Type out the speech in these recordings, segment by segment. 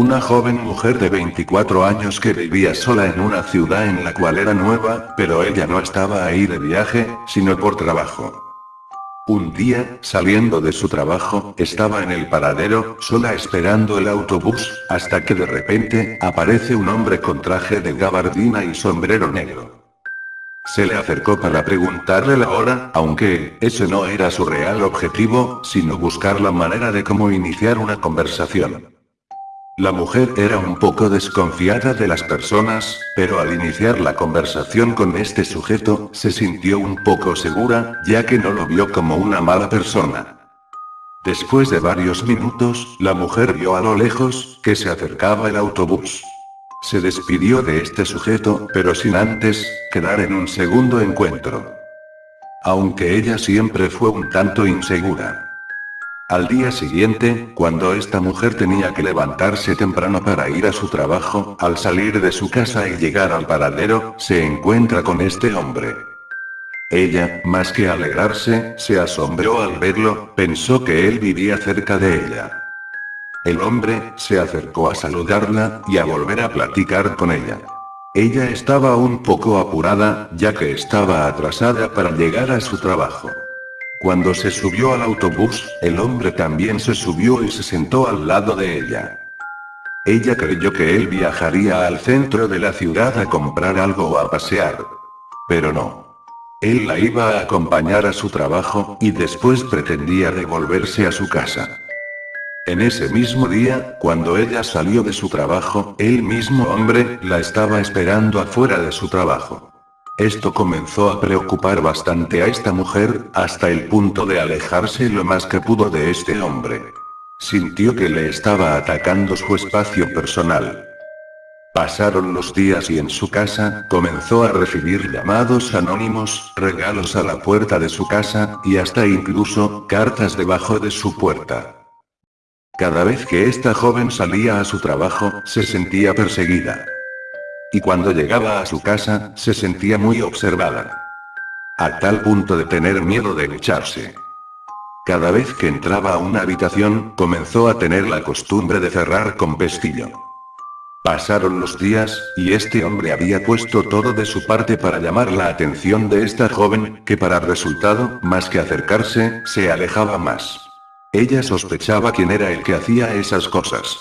Una joven mujer de 24 años que vivía sola en una ciudad en la cual era nueva, pero ella no estaba ahí de viaje, sino por trabajo. Un día, saliendo de su trabajo, estaba en el paradero, sola esperando el autobús, hasta que de repente, aparece un hombre con traje de gabardina y sombrero negro. Se le acercó para preguntarle la hora, aunque, ese no era su real objetivo, sino buscar la manera de cómo iniciar una conversación. La mujer era un poco desconfiada de las personas, pero al iniciar la conversación con este sujeto, se sintió un poco segura, ya que no lo vio como una mala persona. Después de varios minutos, la mujer vio a lo lejos, que se acercaba el autobús. Se despidió de este sujeto, pero sin antes, quedar en un segundo encuentro. Aunque ella siempre fue un tanto insegura. Al día siguiente, cuando esta mujer tenía que levantarse temprano para ir a su trabajo, al salir de su casa y llegar al paradero, se encuentra con este hombre. Ella, más que alegrarse, se asombró al verlo, pensó que él vivía cerca de ella. El hombre, se acercó a saludarla, y a volver a platicar con ella. Ella estaba un poco apurada, ya que estaba atrasada para llegar a su trabajo. Cuando se subió al autobús, el hombre también se subió y se sentó al lado de ella. Ella creyó que él viajaría al centro de la ciudad a comprar algo o a pasear. Pero no. Él la iba a acompañar a su trabajo, y después pretendía devolverse a su casa. En ese mismo día, cuando ella salió de su trabajo, el mismo hombre, la estaba esperando afuera de su trabajo. Esto comenzó a preocupar bastante a esta mujer, hasta el punto de alejarse lo más que pudo de este hombre. Sintió que le estaba atacando su espacio personal. Pasaron los días y en su casa, comenzó a recibir llamados anónimos, regalos a la puerta de su casa, y hasta incluso, cartas debajo de su puerta. Cada vez que esta joven salía a su trabajo, se sentía perseguida. Y cuando llegaba a su casa, se sentía muy observada. A tal punto de tener miedo de lucharse. Cada vez que entraba a una habitación, comenzó a tener la costumbre de cerrar con pestillo. Pasaron los días, y este hombre había puesto todo de su parte para llamar la atención de esta joven, que para resultado, más que acercarse, se alejaba más. Ella sospechaba quién era el que hacía esas cosas.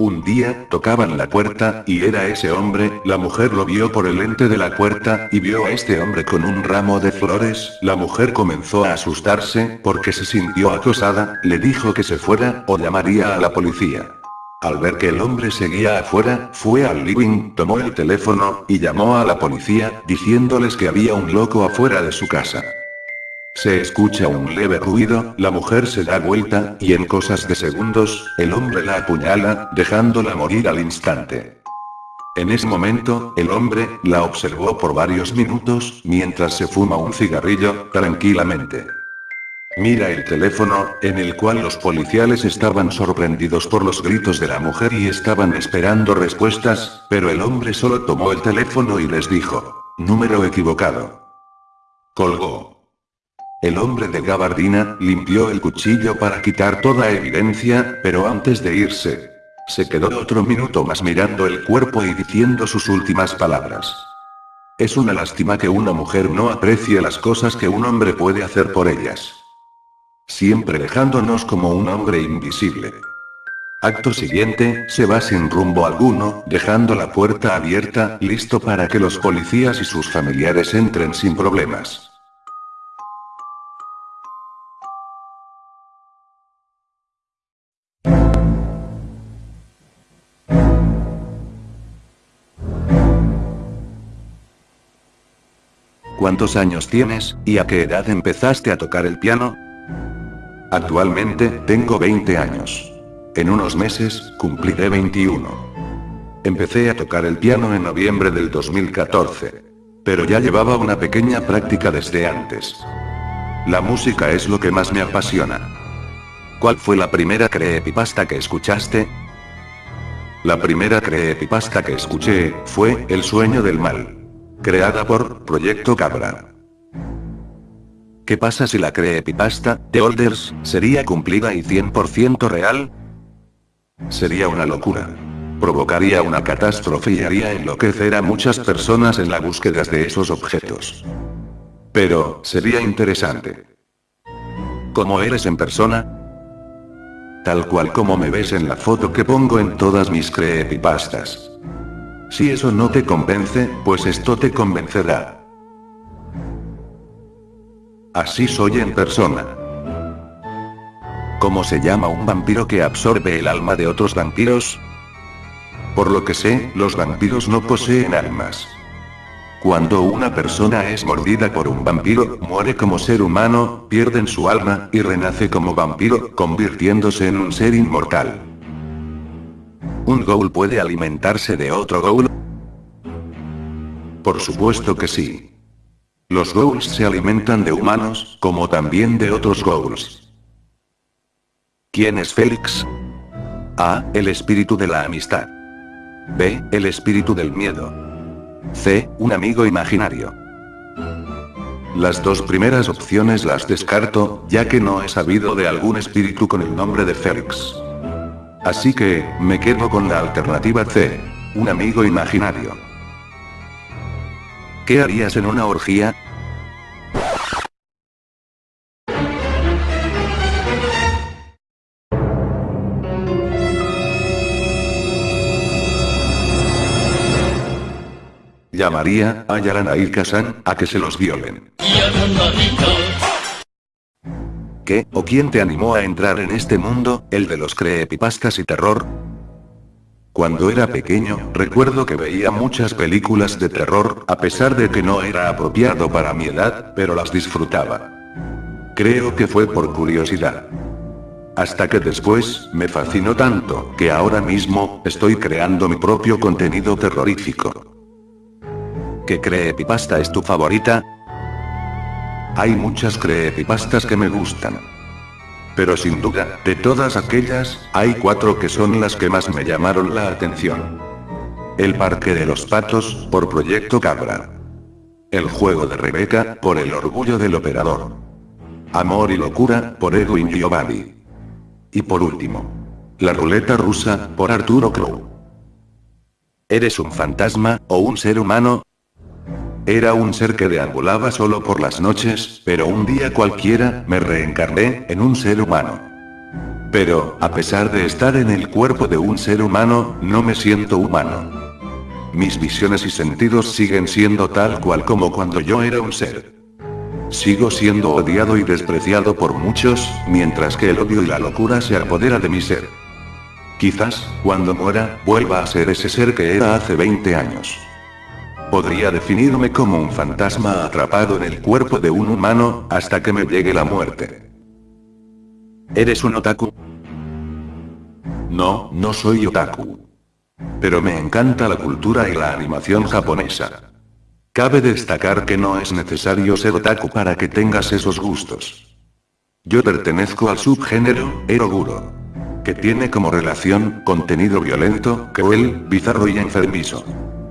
Un día, tocaban la puerta, y era ese hombre, la mujer lo vio por el lente de la puerta, y vio a este hombre con un ramo de flores, la mujer comenzó a asustarse, porque se sintió acosada, le dijo que se fuera, o llamaría a la policía. Al ver que el hombre seguía afuera, fue al living, tomó el teléfono, y llamó a la policía, diciéndoles que había un loco afuera de su casa. Se escucha un leve ruido, la mujer se da vuelta, y en cosas de segundos, el hombre la apuñala, dejándola morir al instante. En ese momento, el hombre, la observó por varios minutos, mientras se fuma un cigarrillo, tranquilamente. Mira el teléfono, en el cual los policiales estaban sorprendidos por los gritos de la mujer y estaban esperando respuestas, pero el hombre solo tomó el teléfono y les dijo, número equivocado. Colgó. El hombre de gabardina, limpió el cuchillo para quitar toda evidencia, pero antes de irse, se quedó otro minuto más mirando el cuerpo y diciendo sus últimas palabras. Es una lástima que una mujer no aprecie las cosas que un hombre puede hacer por ellas. Siempre dejándonos como un hombre invisible. Acto siguiente, se va sin rumbo alguno, dejando la puerta abierta, listo para que los policías y sus familiares entren sin problemas. ¿Cuántos años tienes, y a qué edad empezaste a tocar el piano? Actualmente, tengo 20 años. En unos meses, cumpliré 21. Empecé a tocar el piano en noviembre del 2014. Pero ya llevaba una pequeña práctica desde antes. La música es lo que más me apasiona. ¿Cuál fue la primera creepypasta que escuchaste? La primera creepypasta que escuché, fue, El sueño del mal. Creada por Proyecto Cabra. ¿Qué pasa si la creepypasta, The Olders, sería cumplida y 100% real? Sería una locura. Provocaría una catástrofe y haría enloquecer a muchas personas en la búsqueda de esos objetos. Pero, sería interesante. ¿Cómo eres en persona? Tal cual como me ves en la foto que pongo en todas mis creepypastas. Si eso no te convence, pues esto te convencerá. Así soy en persona. ¿Cómo se llama un vampiro que absorbe el alma de otros vampiros? Por lo que sé, los vampiros no poseen almas. Cuando una persona es mordida por un vampiro, muere como ser humano, pierden su alma, y renace como vampiro, convirtiéndose en un ser inmortal. ¿Un ghoul puede alimentarse de otro ghoul? Por supuesto que sí. Los ghouls se alimentan de humanos, como también de otros ghouls. ¿Quién es Félix? A. El espíritu de la amistad. B. El espíritu del miedo. C. Un amigo imaginario. Las dos primeras opciones las descarto, ya que no he sabido de algún espíritu con el nombre de Félix. Así que, me quedo con la alternativa C. Un amigo imaginario. ¿Qué harías en una orgía? Llamaría a Yarana y Kazan a que se los violen. ¿Qué o quién te animó a entrar en este mundo, el de los creepypastas y terror? Cuando era pequeño, recuerdo que veía muchas películas de terror, a pesar de que no era apropiado para mi edad, pero las disfrutaba. Creo que fue por curiosidad. Hasta que después, me fascinó tanto, que ahora mismo, estoy creando mi propio contenido terrorífico. ¿Qué creepypasta es tu favorita? Hay muchas creepypastas que me gustan. Pero sin duda, de todas aquellas, hay cuatro que son las que más me llamaron la atención. El Parque de los Patos, por Proyecto Cabra. El Juego de Rebeca, por El Orgullo del Operador. Amor y Locura, por Edwin Giovanni. Y por último, La Ruleta Rusa, por Arturo Crow. ¿Eres un fantasma, o un ser humano? Era un ser que deambulaba solo por las noches, pero un día cualquiera, me reencarné en un ser humano. Pero, a pesar de estar en el cuerpo de un ser humano, no me siento humano. Mis visiones y sentidos siguen siendo tal cual como cuando yo era un ser. Sigo siendo odiado y despreciado por muchos, mientras que el odio y la locura se apodera de mi ser. Quizás, cuando muera, vuelva a ser ese ser que era hace 20 años. Podría definirme como un fantasma atrapado en el cuerpo de un humano, hasta que me llegue la muerte. ¿Eres un otaku? No, no soy otaku. Pero me encanta la cultura y la animación japonesa. Cabe destacar que no es necesario ser otaku para que tengas esos gustos. Yo pertenezco al subgénero, eroguro. Que tiene como relación, contenido violento, cruel, bizarro y enfermizo.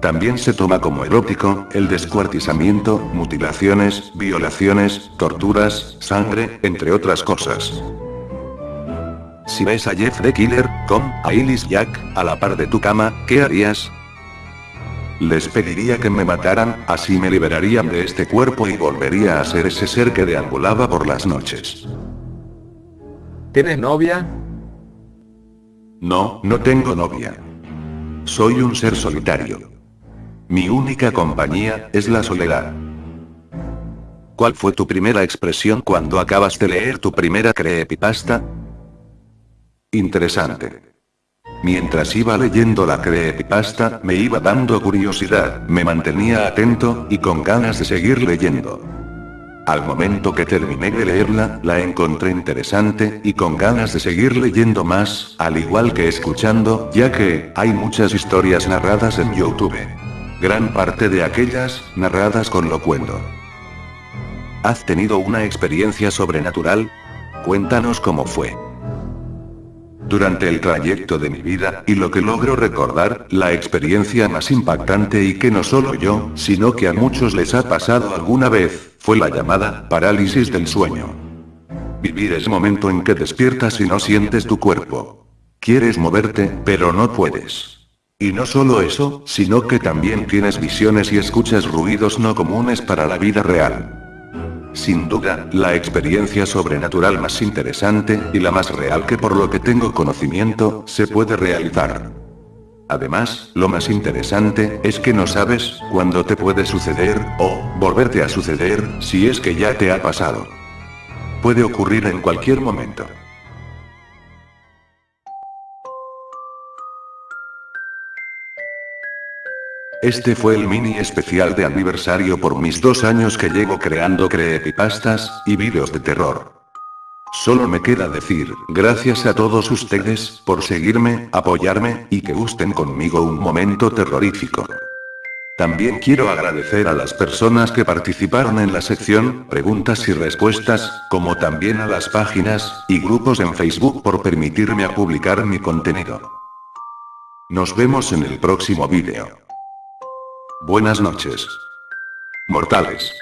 También se toma como erótico, el descuartizamiento, mutilaciones, violaciones, torturas, sangre, entre otras cosas. Si ves a Jeff the Killer, con, a Illis Jack, a la par de tu cama, ¿qué harías? Les pediría que me mataran, así me liberarían de este cuerpo y volvería a ser ese ser que deambulaba por las noches. ¿Tienes novia? No, no tengo novia. Soy un ser solitario. Mi única compañía, es la soledad. ¿Cuál fue tu primera expresión cuando acabas de leer tu primera creepypasta? Interesante. Mientras iba leyendo la creepypasta, me iba dando curiosidad, me mantenía atento, y con ganas de seguir leyendo. Al momento que terminé de leerla, la encontré interesante, y con ganas de seguir leyendo más, al igual que escuchando, ya que, hay muchas historias narradas en YouTube gran parte de aquellas, narradas con locuendo. ¿Has tenido una experiencia sobrenatural? Cuéntanos cómo fue. Durante el trayecto de mi vida, y lo que logro recordar, la experiencia más impactante y que no solo yo, sino que a muchos les ha pasado alguna vez, fue la llamada parálisis del sueño. Vivir ese momento en que despiertas y no sientes tu cuerpo. Quieres moverte, pero no puedes. Y no solo eso, sino que también tienes visiones y escuchas ruidos no comunes para la vida real. Sin duda, la experiencia sobrenatural más interesante, y la más real que por lo que tengo conocimiento, se puede realizar. Además, lo más interesante, es que no sabes, cuándo te puede suceder, o, volverte a suceder, si es que ya te ha pasado. Puede ocurrir en cualquier momento. Este fue el mini especial de aniversario por mis dos años que llevo creando creepypastas, y vídeos de terror. Solo me queda decir, gracias a todos ustedes, por seguirme, apoyarme, y que gusten conmigo un momento terrorífico. También quiero agradecer a las personas que participaron en la sección, preguntas y respuestas, como también a las páginas, y grupos en Facebook por permitirme publicar mi contenido. Nos vemos en el próximo vídeo. Buenas noches. Mortales.